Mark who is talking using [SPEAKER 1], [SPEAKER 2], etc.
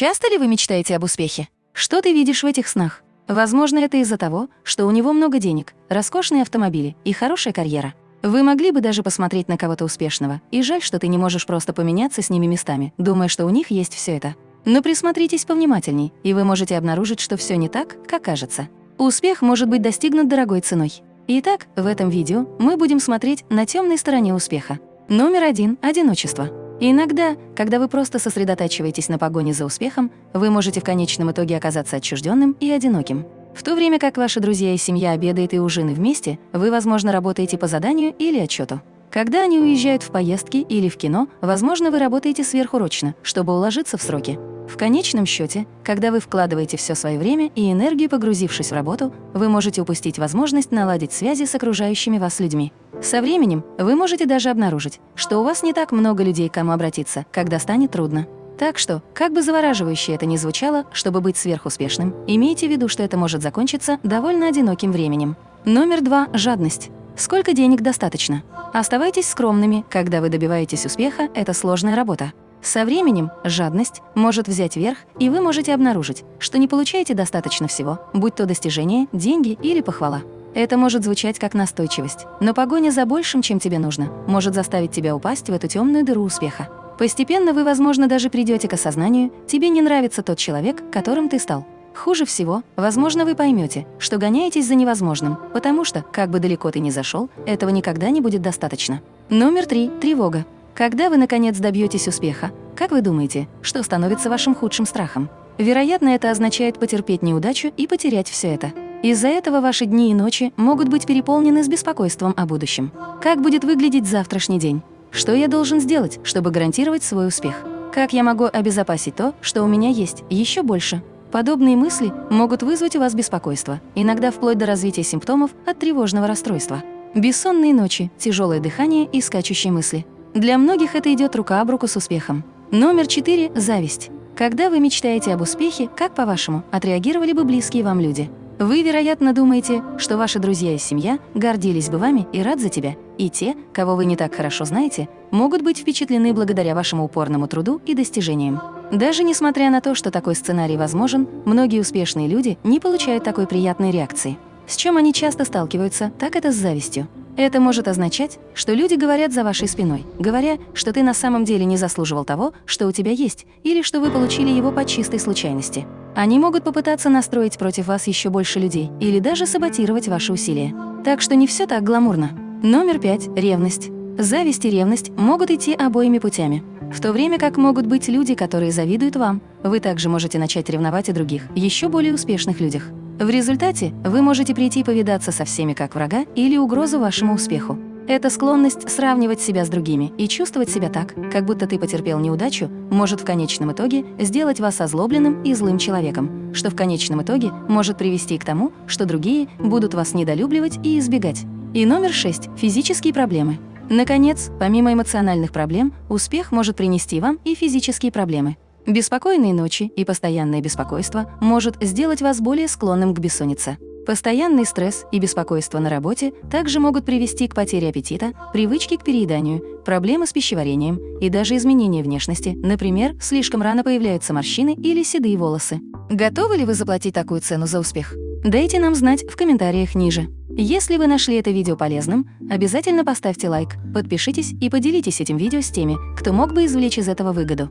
[SPEAKER 1] Часто ли вы мечтаете об успехе? Что ты видишь в этих снах? Возможно, это из-за того, что у него много денег, роскошные автомобили и хорошая карьера. Вы могли бы даже посмотреть на кого-то успешного, и жаль, что ты не можешь просто поменяться с ними местами, думая, что у них есть все это. Но присмотритесь повнимательней, и вы можете обнаружить, что все не так, как кажется. Успех может быть достигнут дорогой ценой. Итак, в этом видео мы будем смотреть на темной стороне успеха. Номер один – одиночество. Иногда, когда вы просто сосредотачиваетесь на погоне за успехом, вы можете в конечном итоге оказаться отчужденным и одиноким. В то время как ваши друзья и семья обедают и ужины вместе, вы, возможно, работаете по заданию или отчету. Когда они уезжают в поездки или в кино, возможно, вы работаете сверхурочно, чтобы уложиться в сроки. В конечном счете, когда вы вкладываете все свое время и энергию, погрузившись в работу, вы можете упустить возможность наладить связи с окружающими вас людьми. Со временем вы можете даже обнаружить, что у вас не так много людей, к кому обратиться, когда станет трудно. Так что, как бы завораживающе это ни звучало, чтобы быть сверхуспешным, имейте в виду, что это может закончиться довольно одиноким временем. Номер два – жадность. Сколько денег достаточно? Оставайтесь скромными, когда вы добиваетесь успеха, это сложная работа. Со временем жадность может взять верх, и вы можете обнаружить, что не получаете достаточно всего, будь то достижение, деньги или похвала. Это может звучать как настойчивость, но погоня за большим, чем тебе нужно, может заставить тебя упасть в эту темную дыру успеха. Постепенно вы, возможно, даже придете к осознанию, тебе не нравится тот человек, которым ты стал. Хуже всего, возможно, вы поймете, что гоняетесь за невозможным, потому что, как бы далеко ты ни зашел, этого никогда не будет достаточно. Номер три – тревога. Когда вы, наконец, добьетесь успеха, как вы думаете, что становится вашим худшим страхом? Вероятно, это означает потерпеть неудачу и потерять все это. Из-за этого ваши дни и ночи могут быть переполнены с беспокойством о будущем. Как будет выглядеть завтрашний день? Что я должен сделать, чтобы гарантировать свой успех? Как я могу обезопасить то, что у меня есть, еще больше? Подобные мысли могут вызвать у вас беспокойство, иногда вплоть до развития симптомов от тревожного расстройства. Бессонные ночи, тяжелое дыхание и скачущие мысли. Для многих это идет рука об руку с успехом. Номер 4 – зависть. Когда вы мечтаете об успехе, как, по-вашему, отреагировали бы близкие вам люди? Вы, вероятно, думаете, что ваши друзья и семья гордились бы вами и рад за тебя, и те, кого вы не так хорошо знаете, могут быть впечатлены благодаря вашему упорному труду и достижениям. Даже несмотря на то, что такой сценарий возможен, многие успешные люди не получают такой приятной реакции. С чем они часто сталкиваются, так это с завистью. Это может означать, что люди говорят за вашей спиной, говоря, что ты на самом деле не заслуживал того, что у тебя есть, или что вы получили его по чистой случайности. Они могут попытаться настроить против вас еще больше людей или даже саботировать ваши усилия. Так что не все так гламурно. Номер пять – ревность. Зависть и ревность могут идти обоими путями. В то время как могут быть люди, которые завидуют вам, вы также можете начать ревновать о других, еще более успешных людях. В результате вы можете прийти повидаться со всеми как врага или угрозу вашему успеху. Эта склонность сравнивать себя с другими и чувствовать себя так, как будто ты потерпел неудачу, может в конечном итоге сделать вас озлобленным и злым человеком, что в конечном итоге может привести к тому, что другие будут вас недолюбливать и избегать. И номер шесть – физические проблемы. Наконец, помимо эмоциональных проблем, успех может принести вам и физические проблемы. Беспокойные ночи и постоянное беспокойство может сделать вас более склонным к бессоннице. Постоянный стресс и беспокойство на работе также могут привести к потере аппетита, привычке к перееданию, проблемы с пищеварением и даже изменения внешности, например, слишком рано появляются морщины или седые волосы. Готовы ли вы заплатить такую цену за успех? Дайте нам знать в комментариях ниже. Если вы нашли это видео полезным, обязательно поставьте лайк, подпишитесь и поделитесь этим видео с теми, кто мог бы извлечь из этого выгоду.